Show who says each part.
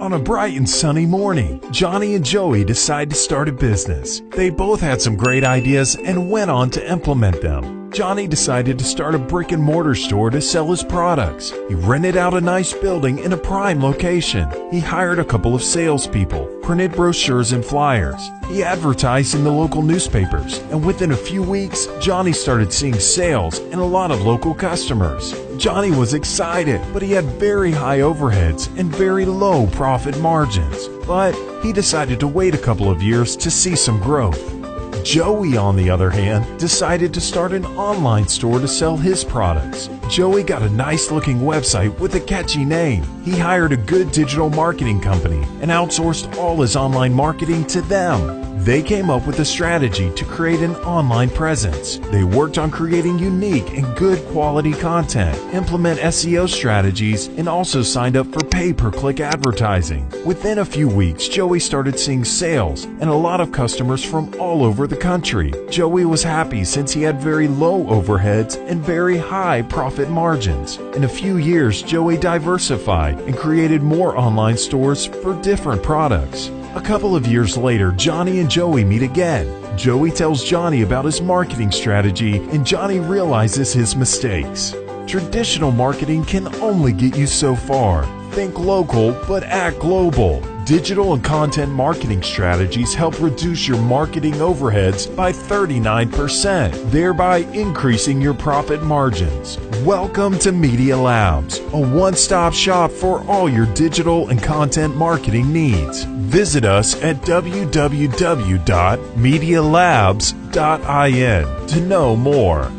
Speaker 1: On a bright and sunny morning, Johnny and Joey decide to start a business. They both had some great ideas and went on to implement them. Johnny decided to start a brick and mortar store to sell his products. He rented out a nice building in a prime location. He hired a couple of salespeople, printed brochures and flyers. He advertised in the local newspapers, and within a few weeks, Johnny started seeing sales and a lot of local customers. Johnny was excited, but he had very high overheads and very low profit margins. But he decided to wait a couple of years to see some growth. Joey, on the other hand, decided to start an online store to sell his products. Joey got a nice looking website with a catchy name. He hired a good digital marketing company and outsourced all his online marketing to them. They came up with a strategy to create an online presence. They worked on creating unique and good quality content, implement SEO strategies, and also signed up for pay per click advertising. Within a few weeks, Joey started seeing sales and a lot of customers from all over the country. Joey was happy since he had very low overheads and very high profit margins. In a few years, Joey diversified and created more online stores for different products. A couple of years later, Johnny and Joey meet again. Joey tells Johnny about his marketing strategy, and Johnny realizes his mistakes. Traditional marketing can only get you so far. Think local, but act global. Digital and content marketing strategies help reduce your marketing overheads by 39%, thereby increasing your profit margins. Welcome to Media Labs, a one stop shop for all your digital and content marketing needs. Visit us at www.medialabs.in to know more.